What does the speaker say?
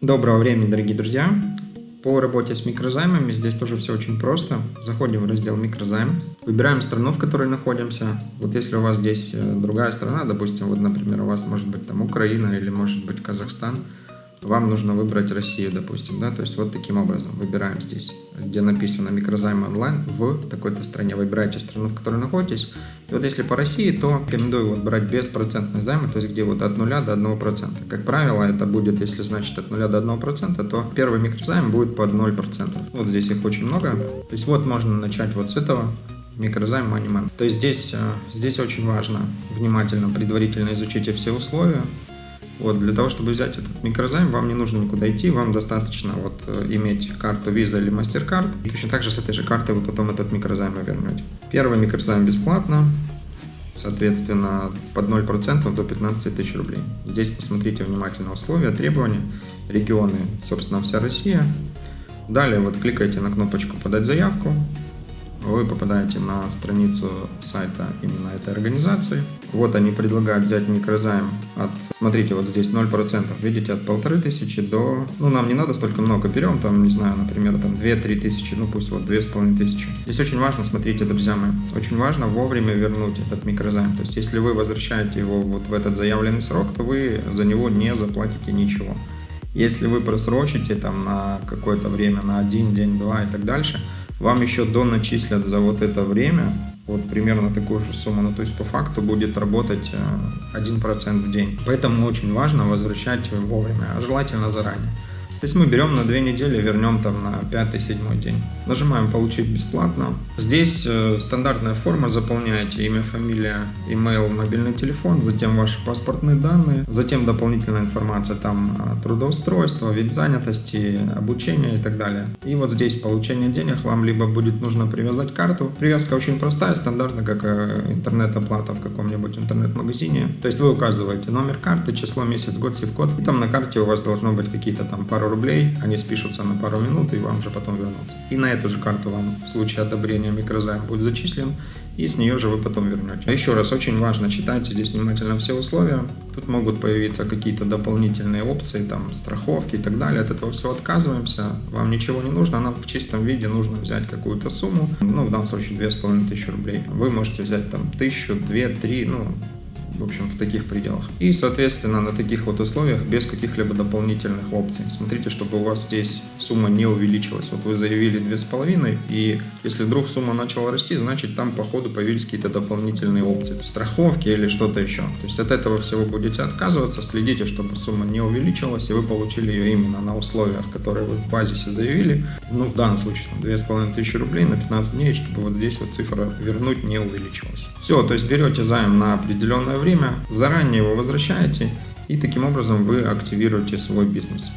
Доброго времени, дорогие друзья! По работе с микрозаймами здесь тоже все очень просто. Заходим в раздел микрозайм, выбираем страну, в которой находимся. Вот если у вас здесь э, другая страна, допустим, вот, например, у вас может быть там Украина или может быть Казахстан, вам нужно выбрать Россию, допустим, да, то есть вот таким образом выбираем здесь, где написано микрозайм онлайн в такой-то стране, выбираете страну, в которой находитесь, и вот если по России, то рекомендую вот брать беспроцентные займы, то есть где вот от 0 до 1%. Как правило, это будет, если значит от 0 до 1%, то первый микрозайм будет под 0%. Вот здесь их очень много, то есть вот можно начать вот с этого, микрозайм Moneyman. То есть здесь, э, здесь очень важно внимательно, предварительно изучить все условия, вот, для того, чтобы взять этот микрозайм, вам не нужно никуда идти, вам достаточно вот э, иметь карту Visa или MasterCard. И точно так же с этой же карты вы потом этот микрозайм вернете. Первый микрозайм бесплатно, соответственно, под 0% до 15 тысяч рублей. Здесь посмотрите внимательно условия, требования, регионы, собственно, вся Россия. Далее вот кликаете на кнопочку «Подать заявку», вы попадаете на страницу сайта именно этой организации. Вот они предлагают взять микрозайм от, смотрите, вот здесь 0%, видите, от полторы тысячи до, ну, нам не надо столько много, берем там, не знаю, например, там 2-3 тысячи, ну, пусть вот две с половиной тысячи. Здесь очень важно, смотрите, друзья мои, очень важно вовремя вернуть этот микрозайм. То есть, если вы возвращаете его вот в этот заявленный срок, то вы за него не заплатите ничего. Если вы просрочите там на какое-то время, на один день, два и так дальше, вам еще доначислят за вот это время вот примерно такую же сумму. Ну, то есть по факту будет работать 1% э, в день. Поэтому очень важно возвращать вовремя, а желательно заранее. То есть мы берем на две недели, вернем там на пятый-седьмой день. Нажимаем «Получить бесплатно». Здесь э, стандартная форма, заполняете имя, фамилия, email, мобильный телефон, затем ваши паспортные данные, затем дополнительная информация, там трудоустройство, вид занятости, обучение и так далее. И вот здесь получение денег вам либо будет нужно привязать карту. Привязка очень простая, стандартная, как э, интернет-оплата в каком-нибудь интернет-магазине. То есть вы указываете номер карты, число, месяц, год, сив-код, и там на карте у вас должно быть какие-то там пару рублей, они спишутся на пару минут и вам же потом вернутся. И на эту же карту вам в случае одобрения микрозайм будет зачислен, и с нее же вы потом вернете. А еще раз, очень важно, читайте здесь внимательно все условия. Тут могут появиться какие-то дополнительные опции, там, страховки и так далее. От этого все отказываемся. Вам ничего не нужно, нам в чистом виде нужно взять какую-то сумму, ну, в данном случае 2500 рублей. Вы можете взять там 1000, 2, 3, ну, в общем, в таких пределах. И, соответственно, на таких вот условиях без каких-либо дополнительных опций. Смотрите, чтобы у вас здесь сумма не увеличилась. Вот вы заявили 2,5, и если вдруг сумма начала расти, значит там по ходу появились какие-то дополнительные опции, страховки или что-то еще. То есть от этого всего будете отказываться, следите, чтобы сумма не увеличилась, и вы получили ее именно на условиях, которые вы в базисе заявили. Ну, в данном случае, 2500 рублей на 15 дней, чтобы вот здесь вот цифра вернуть не увеличилась. Все, то есть берете займ на определенное время, заранее его возвращаете, и таким образом вы активируете свой бизнес.